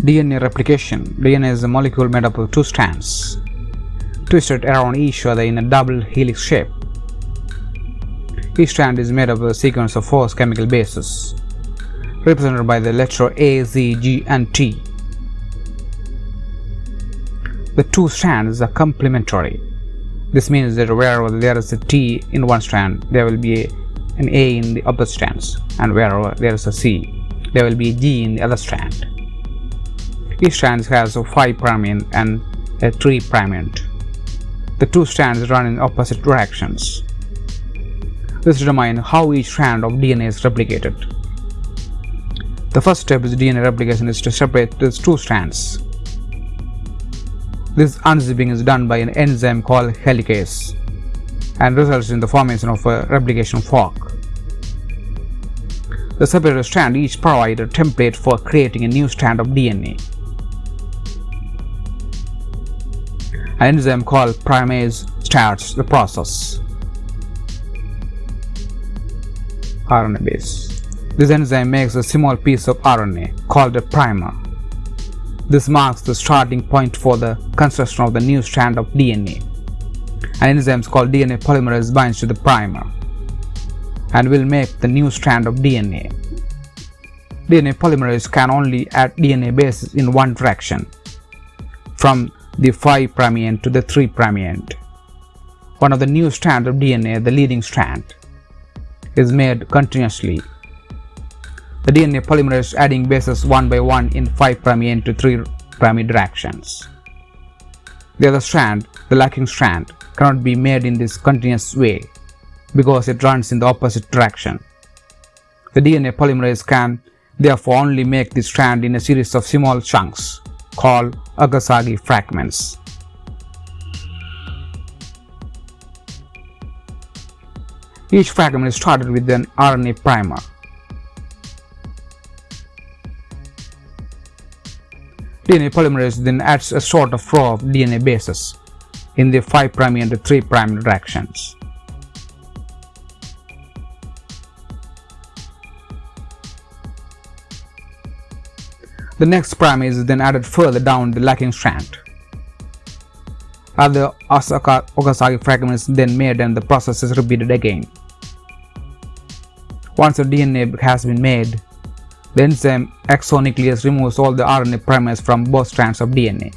DNA replication. DNA is a molecule made up of two strands, twisted around each other in a double helix shape. Each strand is made up of a sequence of four chemical bases, represented by the letter A, C, G, and T. The two strands are complementary. This means that wherever there is a T in one strand, there will be an A in the other strands, and wherever there is a C, there will be a G in the other strand. Each strand has a 5 prime end and a 3 prime end. The two strands run in opposite directions. This determines how each strand of DNA is replicated. The first step in DNA replication is to separate these two strands. This unzipping is done by an enzyme called helicase and results in the formation of a replication fork. The separated strand each provides a template for creating a new strand of DNA. Enzyme called primase starts the process. RNA base. This enzyme makes a small piece of RNA called a primer. This marks the starting point for the construction of the new strand of DNA. An enzyme called DNA polymerase binds to the primer and will make the new strand of DNA. DNA polymerase can only add DNA bases in one direction, from the 5' prime end to the 3' prime end. One of the new strands of DNA, the leading strand, is made continuously. The DNA polymerase adding bases one by one in 5' prime end to 3' prime directions. The other strand, the lagging strand, cannot be made in this continuous way because it runs in the opposite direction. The DNA polymerase can therefore only make the strand in a series of small chunks called Okazaki fragments. Each fragment is started with an RNA primer. DNA polymerase then adds a sort of row of DNA bases in the 5' and 3' directions. The next prime is then added further down the lagging strand. Other Osaka Okazaki fragments then made and the process is repeated again. Once the DNA has been made, the enzyme exonuclease removes all the RNA primers from both strands of DNA.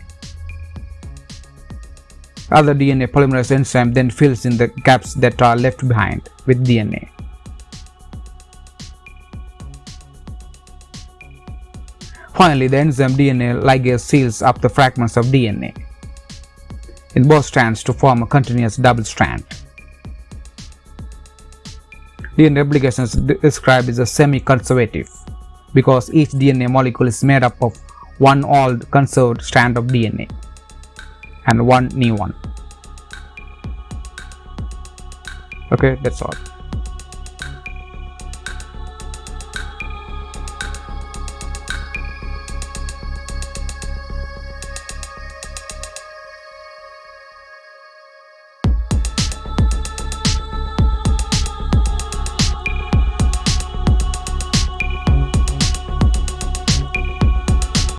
Other DNA polymerase enzyme then fills in the gaps that are left behind with DNA. Finally, the enzyme DNA ligase seals up the fragments of DNA in both strands to form a continuous double strand. DNA replication is described as a semi-conservative because each DNA molecule is made up of one old conserved strand of DNA and one new one. Okay, that's all.